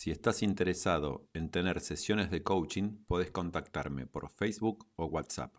Si estás interesado en tener sesiones de coaching, podés contactarme por Facebook o WhatsApp.